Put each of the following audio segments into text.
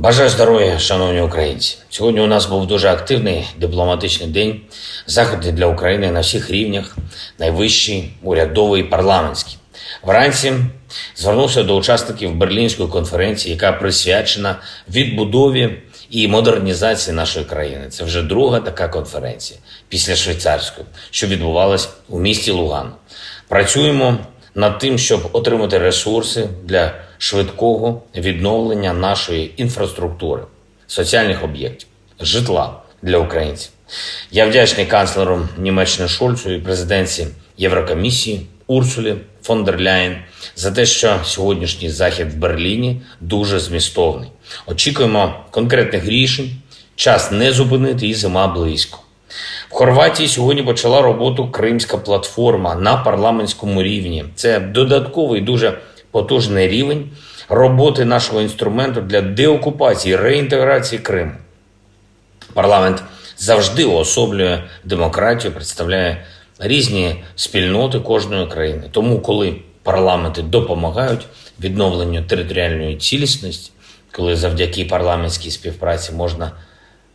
Бажаю здоров'я, шановні українці. Сьогодні у нас був дуже активний дипломатичний день. Заходи для України на всіх рівнях, найвищий, урядовий, парламентський. Вранці звернувся до учасників Берлінської конференції, яка присвячена відбудові і модернізації нашої країни. Це вже друга така конференція після швейцарської, що відбувалась у місті Луган. Працюємо над тим, щоб отримати ресурси для швидкого відновлення нашої інфраструктури, соціальних об'єктів, житла для українців. Я вдячний канцлеру Німеччини Шольцу і президенці Єврокомісії Урсулі фон дер Ляєн за те, що сьогоднішній захід в Берліні дуже змістовний. Очікуємо конкретних рішень. Час не зупинити і зима близько. В Хорватії сьогодні почала роботу Кримська платформа на парламентському рівні. Це додатковий дуже потужний рівень роботи нашого інструменту для деокупації реінтеграції Криму. Парламент завжди уособлює демократію, представляє різні спільноти кожної країни. Тому, коли парламенти допомагають відновленню територіальної цілісності, коли завдяки парламентській співпраці можна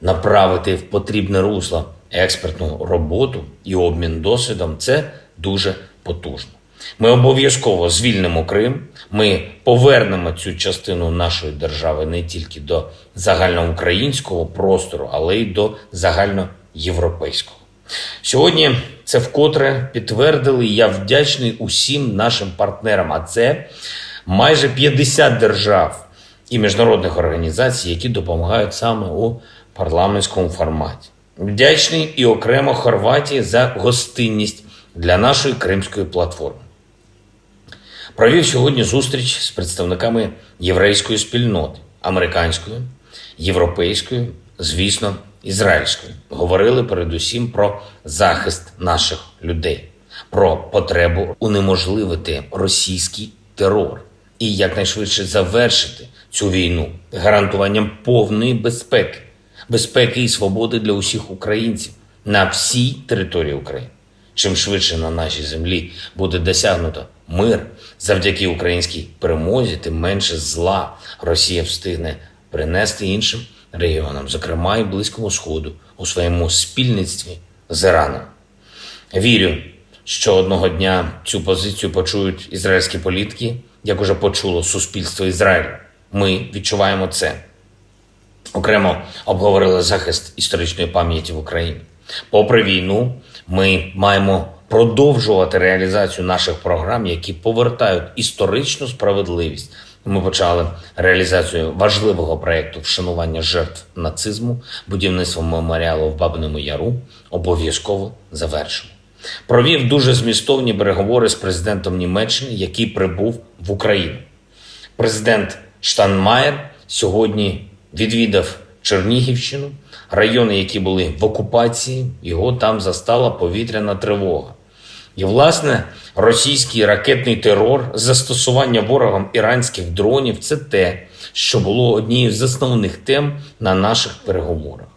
направити в потрібне русло експертну роботу і обмін досвідом, це дуже потужно. Ми обов'язково звільнимо Крим. Ми повернемо цю частину нашої держави не тільки до загальноукраїнського простору, але й до загальноєвропейського. Сьогодні це вкотре підтвердили. Я вдячний усім нашим партнерам. А це майже 50 держав і міжнародних організацій, які допомагають саме у парламентському форматі. Вдячний і окремо Хорватії за гостинність для нашої кримської платформи. Провів сьогодні зустріч з представниками єврейської спільноти, американської, європейської, звісно, ізраїльської. Говорили передусім про захист наших людей, про потребу унеможливити російський терор і якнайшвидше завершити цю війну гарантуванням повної безпеки, безпеки і свободи для усіх українців на всій території України. Чим швидше на нашій землі буде досягнуто мир завдяки українській перемозі, тим менше зла Росія встигне принести іншим регіонам, зокрема і Близькому Сходу, у своєму спільництві з Іраном. Вірю, що одного дня цю позицію почують ізраїльські політики, як уже почуло суспільство Ізраїлю. Ми відчуваємо це. Окремо обговорили захист історичної пам'яті в Україні. Попри війну, ми маємо продовжувати реалізацію наших програм, які повертають історичну справедливість. Ми почали реалізацію важливого проєкту вшанування жертв нацизму, будівництво меморіалу в Бабиному Яру. Обов'язково завершимо. Провів дуже змістовні переговори з президентом Німеччини, який прибув в Україну. Президент Штанмаєр сьогодні відвідав Чернігівщину, райони, які були в окупації, його там застала повітряна тривога. І, власне, російський ракетний терор, застосування ворогом іранських дронів це те, що було однією з основних тем на наших переговорах.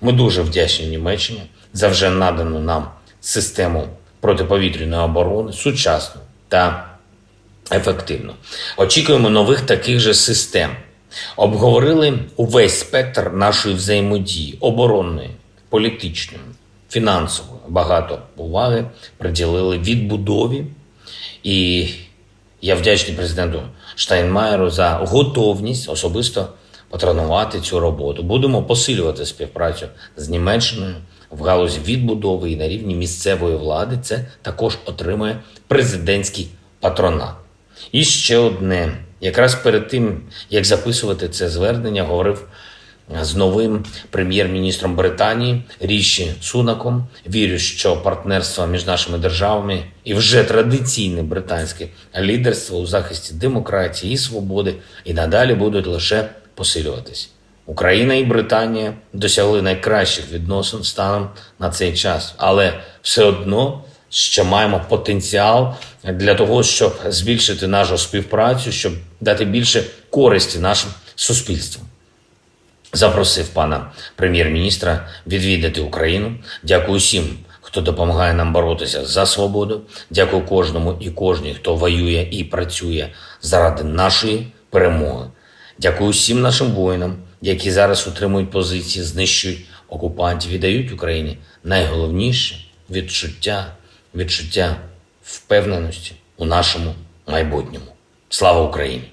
Ми дуже вдячні Німеччині за вже надану нам систему протиповітряної оборони, сучасну та ефективну. Очікуємо нових таких же систем. Обговорили увесь спектр нашої взаємодії оборонної, політичної, фінансової. Багато уваги приділили відбудові. І я вдячний президенту Штайнмаєру за готовність особисто патронувати цю роботу. Будемо посилювати співпрацю з Німеччиною в галузі відбудови і на рівні місцевої влади. Це також отримує президентський патронат. І ще одне. Якраз перед тим, як записувати це звернення, говорив з новим прем'єр-міністром Британії Ріші Сунаком. Вірю, що партнерство між нашими державами і вже традиційне британське лідерство у захисті демократії і свободи і надалі будуть лише посилюватись. Україна і Британія досягли найкращих відносин станом на цей час, але все одно ще маємо потенціал для того, щоб збільшити нашу співпрацю, щоб дати більше користі нашим суспільствам. Запросив пана прем'єр-міністра відвідати Україну. Дякую всім, хто допомагає нам боротися за свободу. Дякую кожному і кожній, хто воює і працює заради нашої перемоги. Дякую всім нашим воїнам, які зараз утримують позиції, знищують окупантів і дають Україні найголовніше відчуття, відчуття впевненості у нашому майбутньому. Слава Україні!